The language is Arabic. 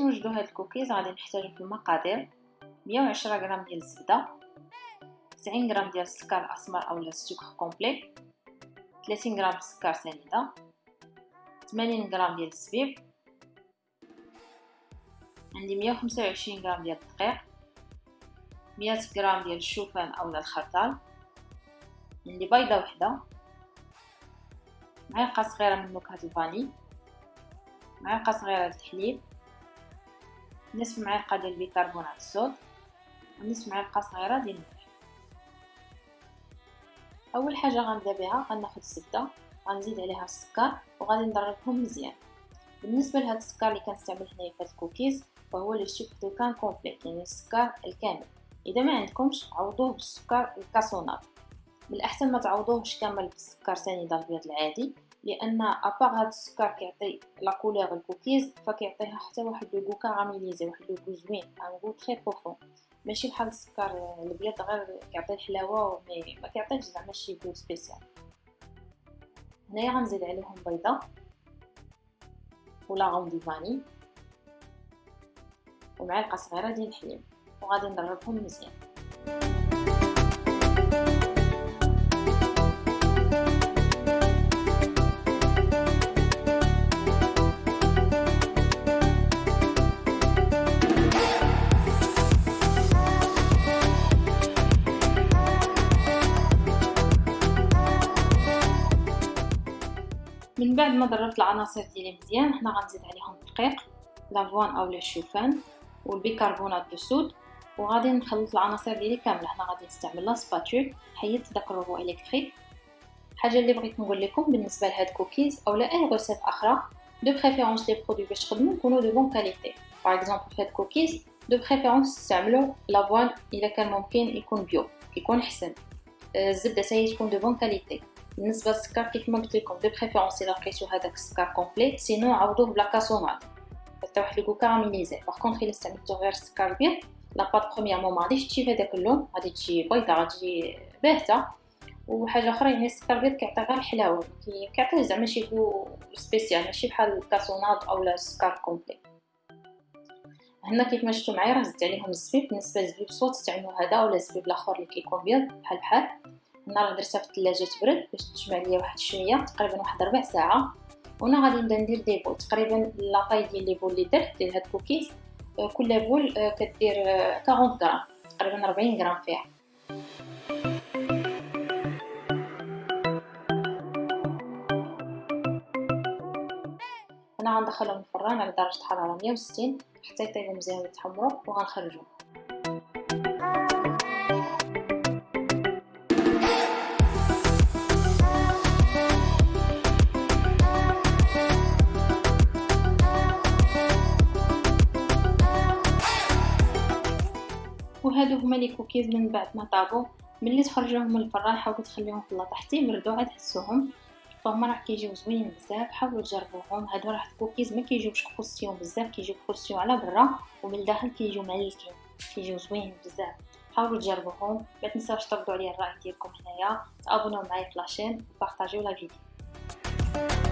نديرو هاد الكوكيز غادي نحتاجو في المقادير. 110 غرام ديال الزبدة 90 غرام ديال السكر الأسمر اولا السكر complet 30 غرام سكر سنيدة 80 غرام ديال الزبيب عندي 125 غرام ديال الدقيق 100 غرام ديال الشوفان اولا الخرطال عندي بيضة وحدة معلقة صغيرة من نكهة ال vanille معلقة صغيرة الحليب. نصف معلقه ديال بيكربونات ال soude ونصف معلقه صغيرة ديال الملح أول حاجة غنبدا بها غناخذ الزبده غنزيد عليها السكر وغادي نضربهم مزيان. بالنسبة لهاد السكر اللي كنستعمل هنايا في الكوكيز فهو le sucre de canne complet يعني السكر الكامل. إذا ما عندكمش عوضوه بالسكر ال cassonade بالاحسن ما تعوضوهش كامل بالسكر سنيده الابيض العادي. لأن à part هاد السكر كيعطي la couleur ال cookies فكيعطيها حتى واحد le goût caramélisé واحد le goût زوين un goût très profond ماشي بحال السكر الأبيض غير كيعطي الحلاوه mais ما كيعطيش زعما شي goût spécial هنايا غنزيد عليهم بيضة و l'arôme de vanille ومعلقة صغيرة ديال الحليب وغادي نضربهم مزيان. من بعد ما ضربت العناصر ديالي مزيان حنا غنزيد عليهم الدقيق l'avoine اولا الشوفان وال bicarbonate de soude وغادي نخلط العناصر ديالي كاملة. حنا غادي نستعمل la spatule حيدت داك ال robot électrique. حاجة اللي بغيت نقول لكم بالنسبة لهاد كوكيز اولا أي recette أخرى de préférence les produits باش تخدموا يكونوا de bonne qualité par exemple في هاد cookies de préférence تستعملوا l'avoine الا كان ممكن يكون bio يكون احسن الزبدة حتى هي تكون de bonne qualité بالنسبة للسكر كيف ما قلت لكم de préférence الا لقيتو هذاك السكر complet sinon عوضوه ب la cassonade حتى واحد le caramélisé par contre الا استعملتو غير السكر الابيض la pâte premièrement ما غاديش تجي بهذاك اللون غادي تجي بيضه غادي باهته وحاجه أخرى يعني السكر الابيض كيعطي غير الحلاوه كيعطيه زعما شي goût spécial ماشي بحال ال cassonade اولا السكر complet هنا كيف ما شفتوا معايا راه زدت عليهم الزبيب بالنسبة للزبيب soit تستعملوا هذا ولا الزبيب الآخر اللي كيكون بيض بحال بحال راه درتها في الثلاجة تبرد باش تجمع ليا واحد شوية تقريبا واحد ربع ساعة. وهنا غادي نبدا ندير des boules تقريبا la taille ديال les boules اللي درت ديال هاد الكوكيز آه، كل boule آه، كدير 40 آه، غرام تقريبا 40 غرام فيها. أنا غندخلهم الفران على درجة حرارة 160 حتى يطيبوا مزيان ويتحمروا وغنخرجهم. هما les cookies من بعد ما طابو ملي تخرجوهم من الفران حاولوا تخليهم في اللاطه حتى يبردوا عاد تحسوهم فهما راه كيجيو زوينين بزاف حاولوا تجربوهم. هادو راه الكوكيز ما كيجيوش بزاف كيجيو croustillants على برا ومن الداخل كيجيو معلكين كيجيو زوينين بزاف. حاولوا تجربوهم ما تنساوش تردوا عليا الرأي ديالكم هنايا تابوناو معايا في la chaîne وبارطاجيو la vidéo.